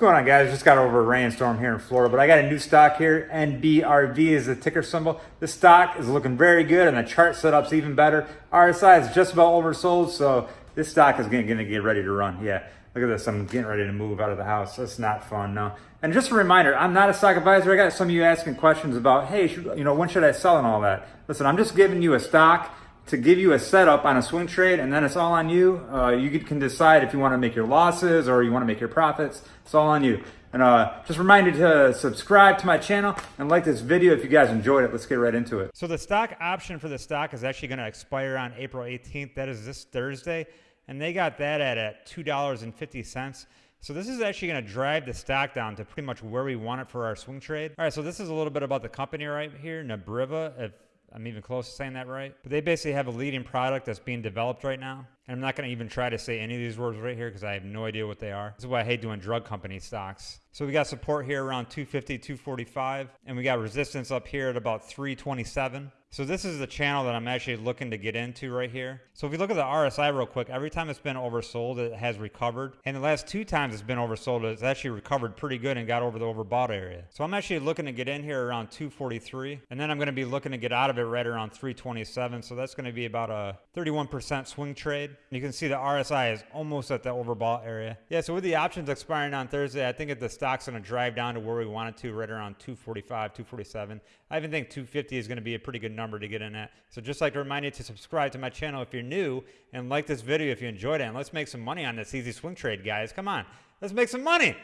going on guys? Just got over a rainstorm here in Florida, but I got a new stock here. NBRV is the ticker symbol. This stock is looking very good and the chart setup's even better. RSI is just about oversold, so this stock is gonna, gonna get ready to run. Yeah, look at this, I'm getting ready to move out of the house. That's not fun, no. And just a reminder, I'm not a stock advisor. I got some of you asking questions about, hey, should, you know, when should I sell and all that? Listen, I'm just giving you a stock to give you a setup on a swing trade and then it's all on you. Uh, you can decide if you want to make your losses or you want to make your profits. It's all on you. And uh, just remind you to subscribe to my channel and like this video if you guys enjoyed it. Let's get right into it. So the stock option for the stock is actually going to expire on April 18th. That is this Thursday. And they got that at, at $2.50. So this is actually going to drive the stock down to pretty much where we want it for our swing trade. All right, so this is a little bit about the company right here, Nabriva. If I'm even close to saying that right. But they basically have a leading product that's being developed right now. And I'm not going to even try to say any of these words right here because I have no idea what they are. This is why I hate doing drug company stocks. So we got support here around 250, 245, and we got resistance up here at about 327. So this is the channel that I'm actually looking to get into right here. So if you look at the RSI real quick, every time it's been oversold, it has recovered. And the last two times it's been oversold, it's actually recovered pretty good and got over the overbought area. So I'm actually looking to get in here around 243. And then I'm going to be looking to get out of it right around 327. So that's going to be about a 31% swing trade. You can see the RSI is almost at the overbought area. Yeah, so with the options expiring on Thursday, I think if the stock's going to drive down to where we want it to, right around 245, 247. I even think 250 is going to be a pretty good number to get in at. So just like to remind you to subscribe to my channel if you're new and like this video if you enjoyed it. And let's make some money on this easy swing trade, guys. Come on, let's make some money.